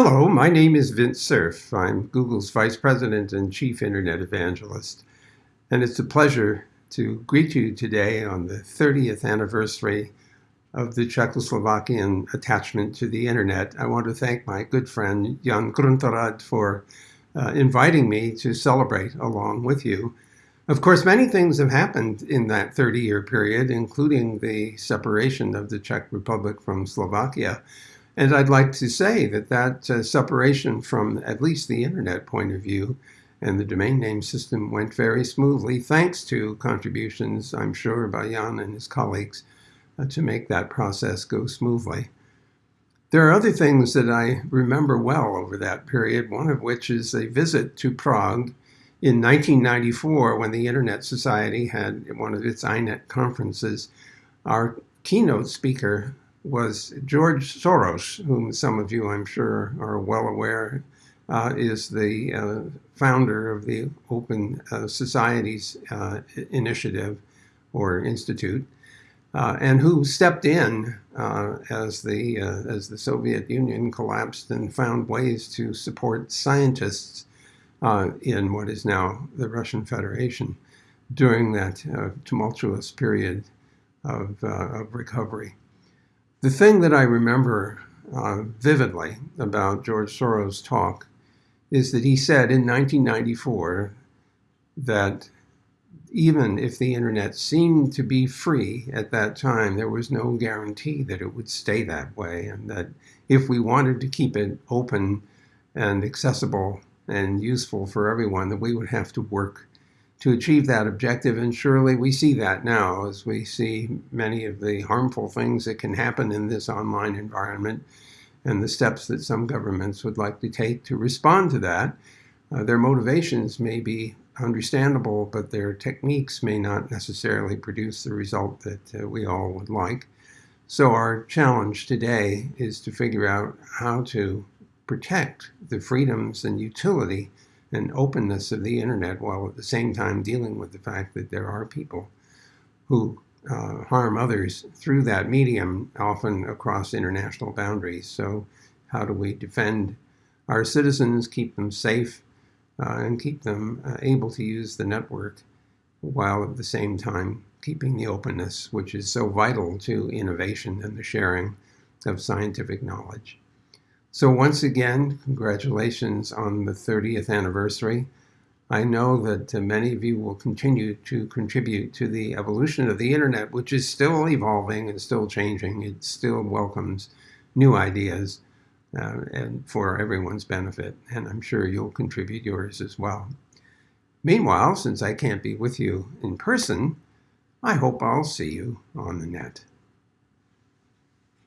Hello, my name is Vint Cerf. I'm Google's Vice President and Chief Internet Evangelist. And it's a pleasure to greet you today on the 30th anniversary of the Czechoslovakian attachment to the Internet. I want to thank my good friend Jan Gruntorád for uh, inviting me to celebrate along with you. Of course, many things have happened in that 30 year period, including the separation of the Czech Republic from Slovakia. And I'd like to say that that uh, separation from at least the internet point of view and the domain name system went very smoothly, thanks to contributions, I'm sure, by Jan and his colleagues uh, to make that process go smoothly. There are other things that I remember well over that period, one of which is a visit to Prague in 1994 when the Internet Society had one of its INET conferences. Our keynote speaker was George Soros, whom some of you, I'm sure, are well aware, uh, is the uh, founder of the Open uh, Societies uh, Initiative or Institute, uh, and who stepped in as the as the Soviet Union collapsed and found ways to support scientists in what is now the Russian Federation during that tumultuous period of, of recovery. The thing that I remember uh, vividly about George Soros' talk is that he said in 1994 that even if the internet seemed to be free at that time, there was no guarantee that it would stay that way, and that if we wanted to keep it open and accessible and useful for everyone, that we would have to work to achieve that objective. And surely we see that now as we see many of the harmful things that can happen in this online environment and the steps that some governments would like to take to respond to that. Uh, their motivations may be understandable, but their techniques may not necessarily produce the result that uh, we all would like. So our challenge today is to figure out how to protect the freedoms and utility and openness of the internet while at the same time dealing with the fact that there are people who uh, harm others through that medium, often across international boundaries. So, how do we defend our citizens, keep them safe, uh, and keep them uh, able to use the network while at the same time keeping the openness, which is so vital to innovation and the sharing of scientific knowledge? So once again, congratulations on the 30th anniversary. I know that uh, many of you will continue to contribute to the evolution of the internet, which is still evolving and still changing. It still welcomes new ideas uh, and for everyone's benefit, and I'm sure you'll contribute yours as well. Meanwhile, since I can't be with you in person, I hope I'll see you on the net.